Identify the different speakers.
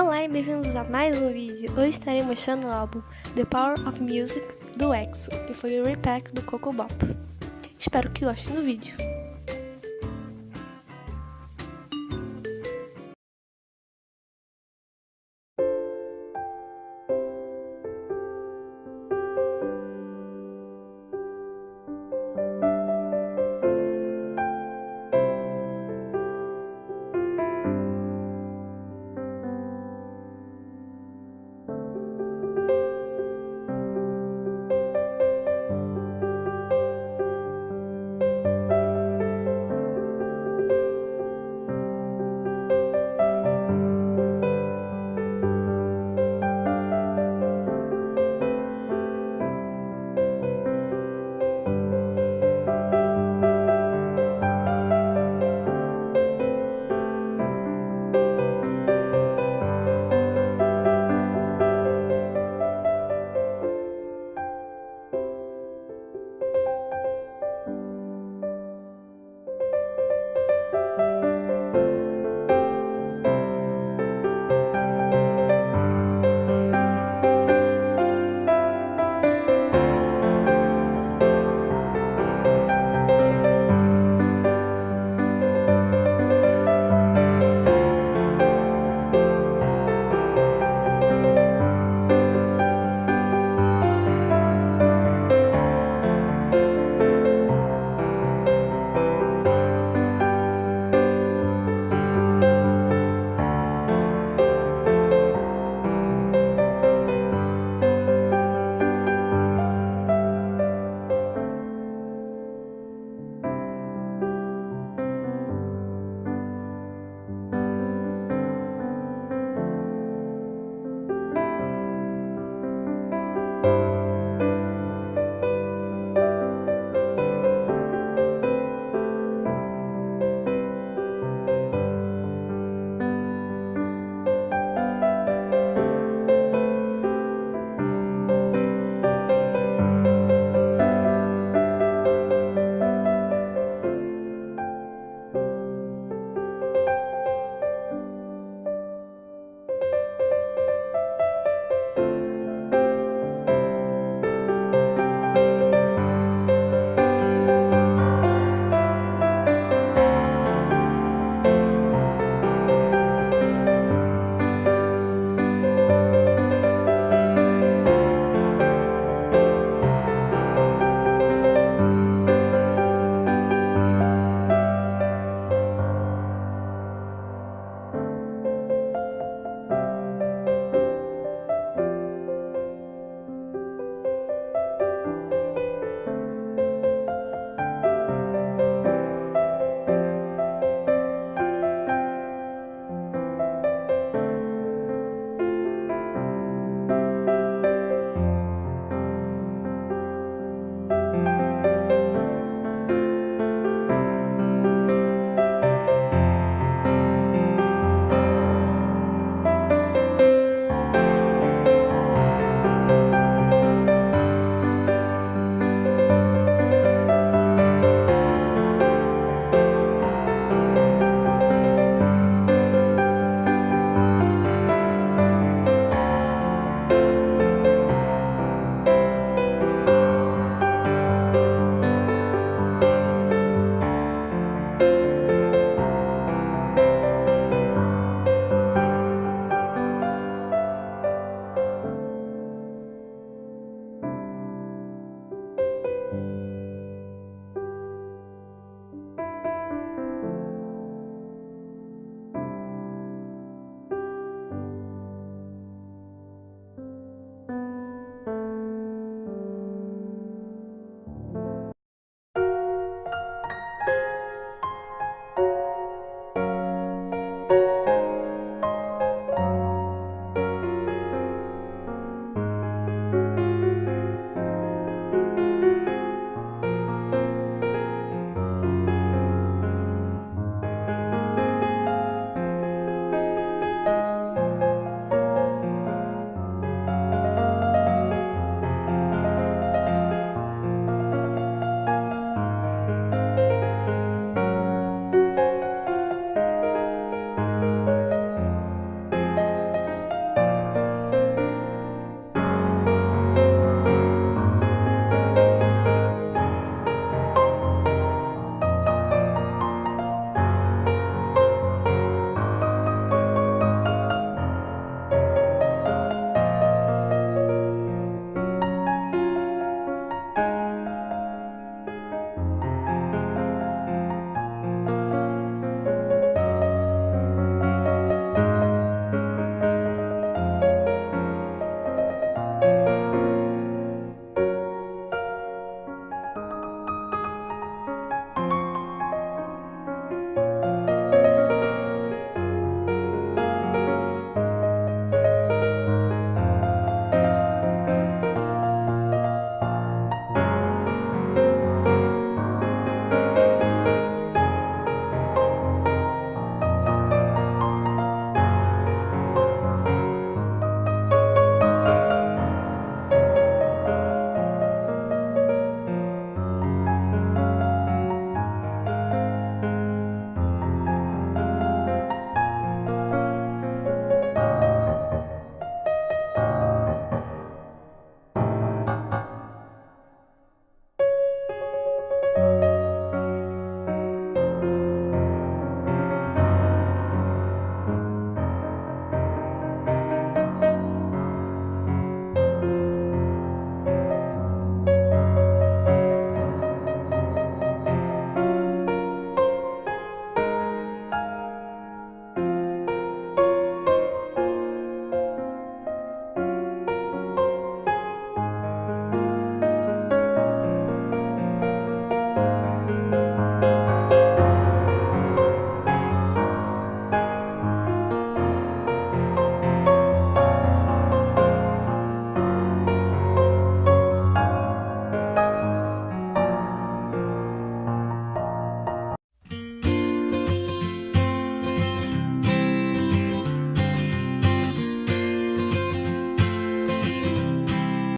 Speaker 1: Olá e bem-vindos a mais um vídeo. Hoje estarei mostrando o álbum The Power of Music do EXO, que foi o repack do Coco Bop. Espero que gostem do vídeo.